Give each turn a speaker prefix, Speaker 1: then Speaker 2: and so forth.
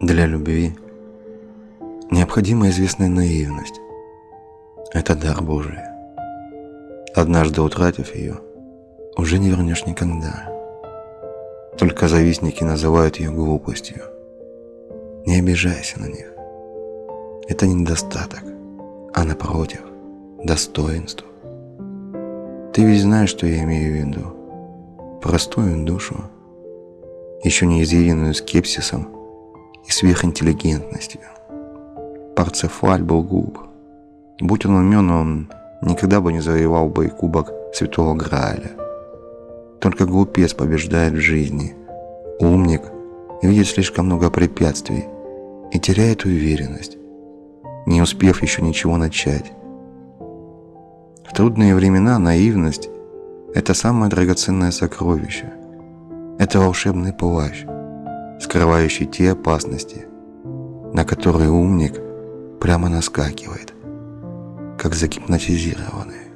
Speaker 1: Для любви необходима известная наивность. Это дар Божий. Однажды утратив ее, уже не вернешь никогда. Только завистники называют ее глупостью. Не обижайся на них. Это не недостаток, а напротив, достоинство. Ты ведь знаешь, что я имею в виду. Простую душу, еще не изъеденную скепсисом и сверхинтеллигентностью. Парцефаль был глуп. Будь он умен, он никогда бы не завоевал бы и кубок Святого Грааля. Только глупец побеждает в жизни. Умник видит слишком много препятствий и теряет уверенность, не успев еще ничего начать. В трудные времена наивность – это самое драгоценное сокровище. Это волшебный плащ, скрывающий те опасности, на которые умник прямо наскакивает, как загипнотизированный.